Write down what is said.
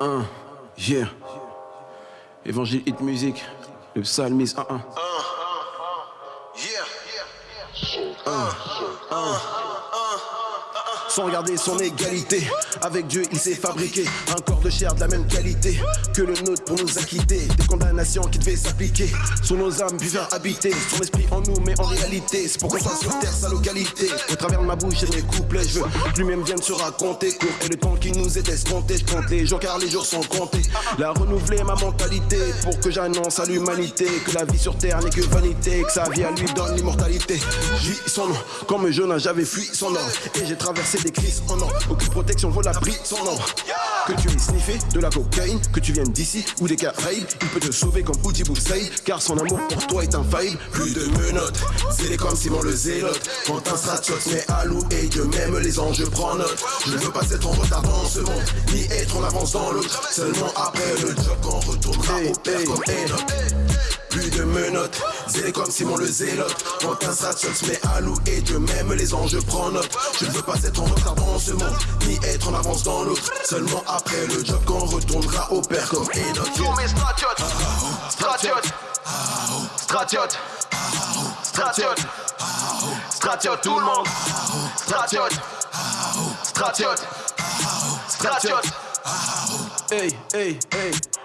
un, yeah. Évangile Hit Music, le psalmiste 1, 1. Sans garder son égalité, avec Dieu il s'est fabriqué un corps de chair de la même qualité que le nôtre pour nous acquitter. Des condamnations qui devaient s'appliquer sur nos âmes puis faire habiter son esprit en nous mais en réalité c'est pour qu'on soit sur terre sa localité. Au travers de ma bouche et mes couplets je veux que lui-même vienne se raconter. Court et le temps qui nous est escompté je compte les jours car les jours sont comptés. La renouveler ma mentalité pour que j'annonce à l'humanité que la vie sur terre n'est que vanité que sa vie à lui donne l'immortalité. J'vis son nom comme Jonas j'avais fui son nom et j'ai traversé des crises en or. Aucune protection vaut la pris son nom que tu aies sniffé de la cocaïne que tu viennes d'ici ou des Caraïbes il peut te sauver comme Outi Boussaïd car son amour pour toi est infaillible plus de menottes zélé comme Simon le zélote. Quand un stratchot mais et Dieu même les anges je prends note. Je ne veux pas être en retard dans ce monde ni être en avance dans l'autre. Seulement après le job qu'on retournera au père comme Enoch plus de menottes, zélé comme Simon le zélote. Quand un se met à loup et Dieu même les anges prend note. Je ne veux pas être en retard dans ce monde Ni être en avance dans l'autre. Seulement après le job qu'on retournera au père comme Enoch. Tous mes stratiotes Stratiotes Stratiotes Stratiotes Stratiotes tout le monde. Stratiotes Stratiotes Stratiotes Hey, hey, hey